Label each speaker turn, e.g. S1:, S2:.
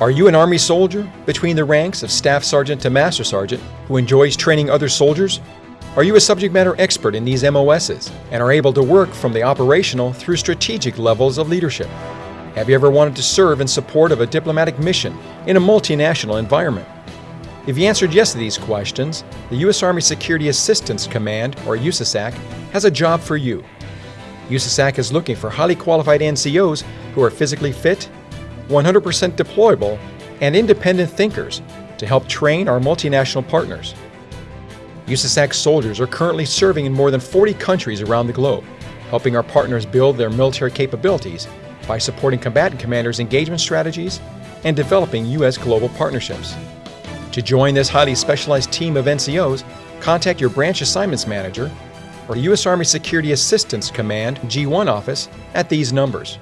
S1: Are you an Army soldier between the ranks of Staff Sergeant to Master Sergeant who enjoys training other soldiers? Are you a subject matter expert in these MOSs and are able to work from the operational through strategic levels of leadership? Have you ever wanted to serve in support of a diplomatic mission in a multinational environment? If you answered yes to these questions, the U.S. Army Security Assistance Command, or USASAC, has a job for you. USASAC is looking for highly qualified NCOs who are physically fit, 100% deployable, and independent thinkers to help train our multinational partners. USASAC soldiers are currently serving in more than 40 countries around the globe, helping our partners build their military capabilities by supporting combatant commanders' engagement strategies and developing U.S. global partnerships. To join this highly specialized team of NCOs, contact your branch assignments manager or U.S. Army Security Assistance Command G1 office at these numbers.